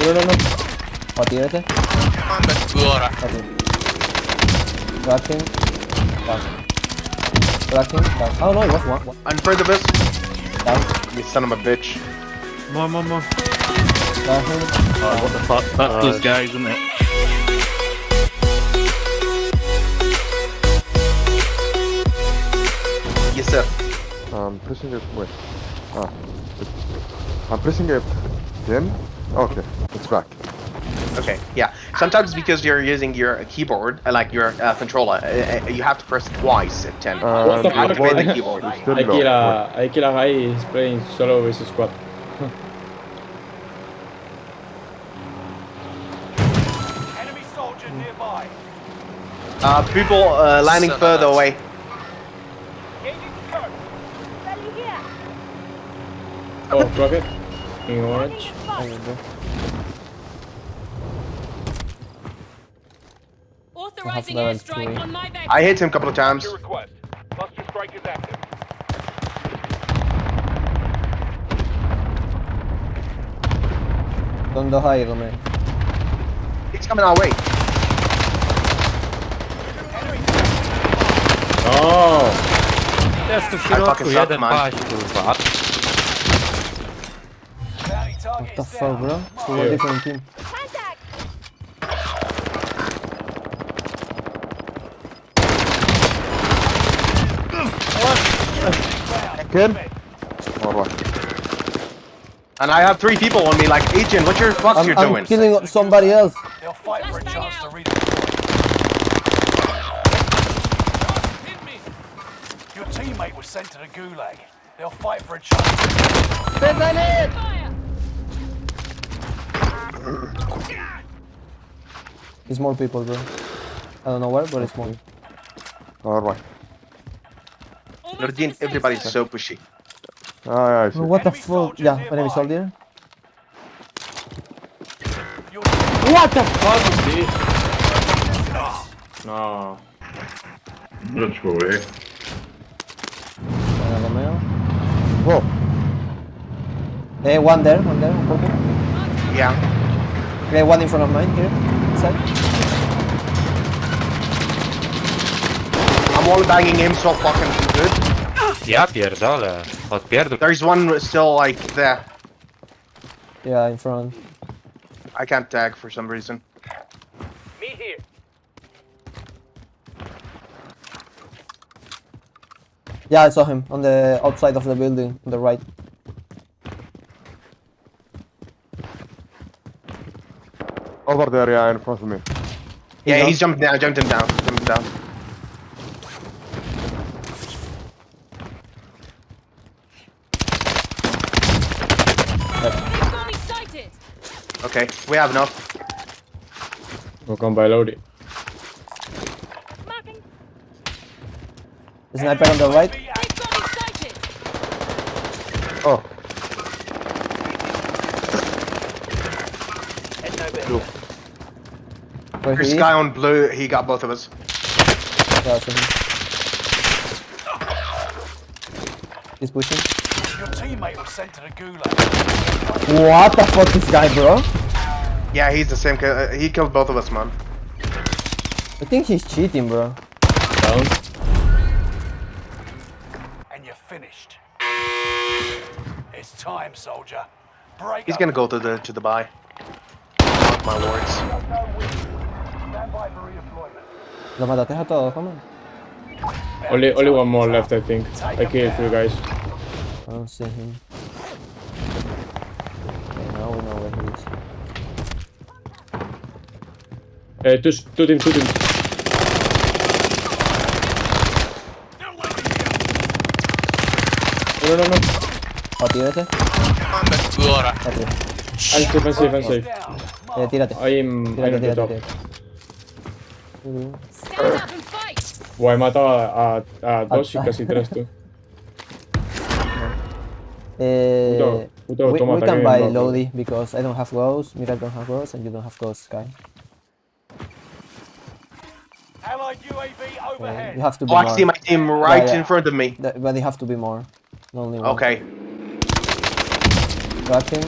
Uno, no, no. Patínate. Manda due ora. Patínate. Tracking. Down. Tracking. Down. Oh no, it was one. one. In front of us. Down. You son of a bitch. Come on, come on, come Oh, what the fuck? That's Uh, those guys, isn't it? Yes, sir. I'm pressing it. Wait. Ah. I'm pressing it. Then? Okay. It's back. Okay, yeah. Sometimes because you're using your keyboard, uh, like your uh, controller, uh, uh, you have to press twice at 10. Uh, What the fuck? activate the voice keyboard. is still I low. kill a, I kill a guy, he's playing solo with his squad. Enemy soldier nearby. Uh, people uh, landing Son of further a- away. Engaging scope. Oh, rocket. In orange. Authorizing airstrike on my back. I hit him a couple of times. Your request. Cluster strike is active. Don't do high, man. He's coming our way. Oh! Jest tu w fucking środku, suck, jeden man. paść, kurwa. Bounty target What the fuck, bro? Two Yeah. different team. Again? Alright. And I have three people on me, like, Agent, what your fuck I'm, you I'm doing? killing somebody else. They'll fight for a chance to out. redeploy. Your teammate was sent to the gulag. They'll fight for a chance. Fire. It's more people, bro. I don't know where, but it's more. Alright. Almost Nordin, to the safe everybody's so pushy. Ah, yeah, I see. Bro, what the fuck? soldier Yeah, nearby. enemy soldier. Your What the fuck is this? No. Let's go away. Buena, Romeo. Whoa. Eh, one there, one there, on purple. Yeah. Okay, one in front of mine here. Side. I'm all banging him so fucking good. Ja pierdolę. Odpierdol. There's one still, like, there. Yeah, in front. I can't tag for some reason. Me here. Yeah, I saw him on the outside of the building, on the right. Over there, yeah, in front of me. Yeah, down? he's jumping down, jumped him down, jumped him down. Enemy enemy sighted. Okay, we have enough. We'll come by Lodi. Marking. The sniper on the right. Big enemy sighted. Oh, There's he guy on blue, he got both of us. Yeah, him. He's pushing. Your teammate was sent to the gulag. What the fuck, is this guy, bro? Yeah, he's the same, ki- uh, he killed both of us, man. I think he's cheating, bro. Down. And you're finished. It's time, soldier. Break He's up. gonna go to the, to the buy. Mark my words. Stand by for redeployment. Lo mataste a todos, come on. Only, only one more left, I think. I killed three guys. I don't see him. Okay, now we know where he is. Uh, two, two teams, two teams. No, no, no. Patínate. Manda due ora. Patínate. I'm safe, I'm safe, I'm safe. Eh, tírate. I'm, I'm Tírate, tírate, tírate. Stand up. Buah, he matado a, a, a dos y casi tres tú. Eh, Puto- puto we, we can buy viene. Lodi because I don't have ghosts, Mira don't have ghosts, and you don't have ghosts, Sky. Allied UAV Uh, you have to be Oh, I see my team right yeah. in front of me. Th- But they have to be more. Only one. Okay. Tracking.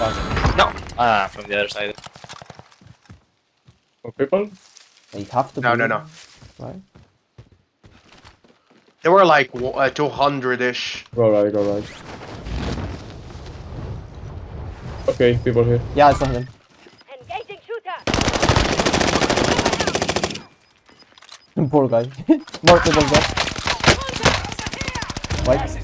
No, Ah, from the other side. More people? They have to No, be, no, no. Right? There were like uh, 200-ish. Go right, go right. Okay, people here. Yeah, I saw them. Engaging shooter. Poor guy. More people there. White.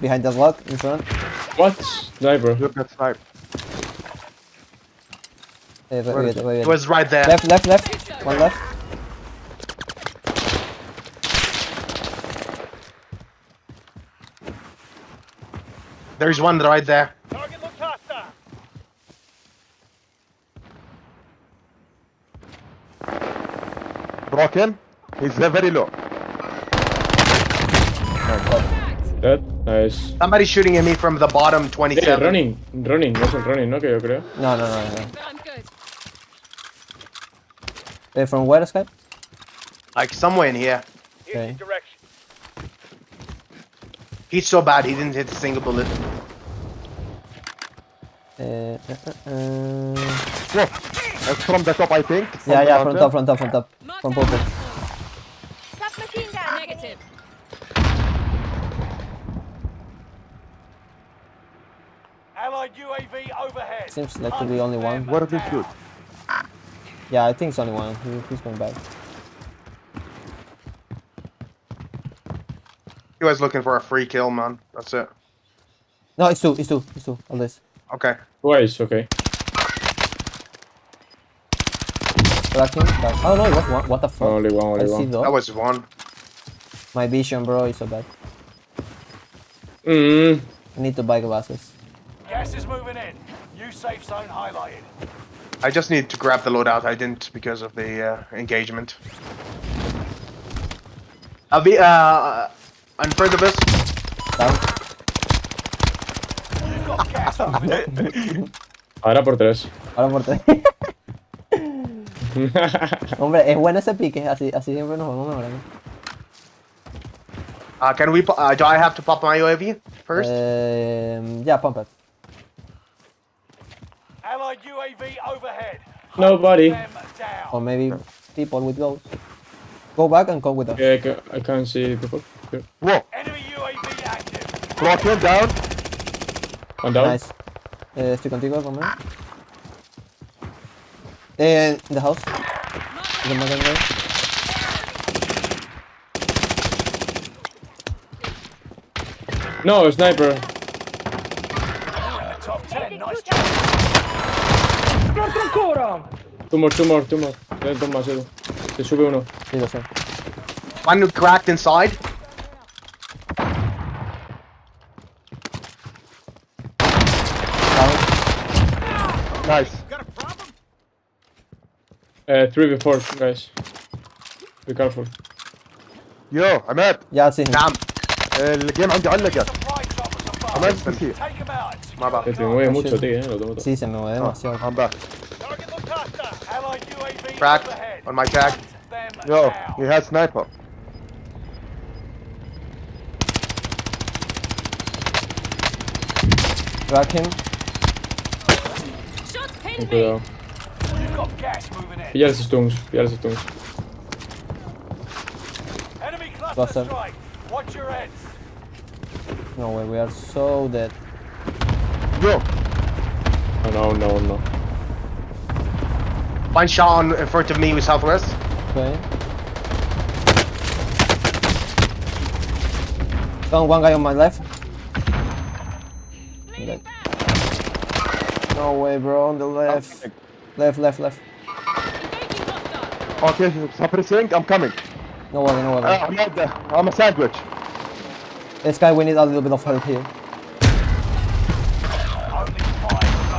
Gas is inbound. Behind the block, in front. What? Sniper. Look at sniped. Eh, Where wait, is wait, It was right there. Left, left, left. One left. There's one right there. Target looked hostile. Broken. He's very low. Dead. Nice. Somebody shooting at me from the bottom Yeah, 27. running. Running, no es el running, ¿no? Que yo creo. No, no, no, no. But I'm good. Eh, from where, Skype? Like somewhere in here. Okay. He's so bad he didn't hit a single bullet. Uh, uh, uh, uh. Whoa. It's from the top, I think. From Yeah, yeah, from top, from top, from top. From down purple. Allied UAV overhead. Seems like to be only one. What did he shoot? Yeah, I think it's only one. He, he's going back. He was looking for a free kill, man. That's it. No, it's two, it's two, it's two. On this. Okay. Twice, okay. Tracking. Back. Oh no, it was one. What the fuck? Only one, I only see one. though. That was one. My vision, bro, is so bad. Mm. I need to buy glasses. Gas is moving in. New safe zone highlighted. I just need to grab the loadout. I didn't because of the uh, engagement. I'll be uh in front of us. Down. You've got gas moving in. Ahora por tres. Ahora por tres. Hombre, es bueno ese pique. Así, así siempre nos vamos mejorando. Uh, can we? po- Uh, do I have to pop my UAV first? Um, yeah, pump it. Allied UAV overhead. Nobody. Or maybe people with ghosts. Go back and come with us. Yeah, I I can't see people. Here. Whoa. Enemy UAV active. Broken down. One down. Nice. Eh, estoy contigo, conmigo. Eh, in the house. The mother there. No, sniper. Top 10. Nice job Two more, two more, two more. Ya dos más, Edu. Te sube uno. Sí, lo sé. One cracked inside. Down. Nice. Uh, three before, guys. Be careful. Yo, عماد Yeah, I see him. Damn. الجيم عندي علقت I'm at the T. My bad. Se mueve mucho, tío, eh. Lo tengo todo. Sí, se me mueve demasiado. I'm back. Cracked on my tag. Yo, he has sniper. Crack him. Ten cuidado. Pilla los stuns, pilla los stuns. Va a ser no way, we are so dead. bro. Oh, no, no, no. One shot in front of me with southwest. Okay. Found one guy on my left. Dead. No way, bro, on the left. Left, left, left. Okay, stop pressing, I'm coming. No worry, no worry. Uh, I'm not there. I'm a sandwich. This guy, we need a little bit of help here.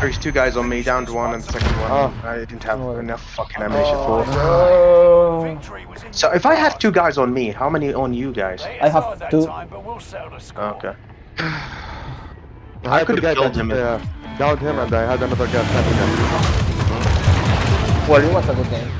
There's two guys on me, down to one, and the second one. Oh. I didn't have Oh. enough fucking ammunition for. Victory was So if I have two guys on me, how many on you guys? I have hard that two. Time, but we'll settle the. Okay. I could've killed him Uh, downed him and I had another guy standing there. Well, it was a good game.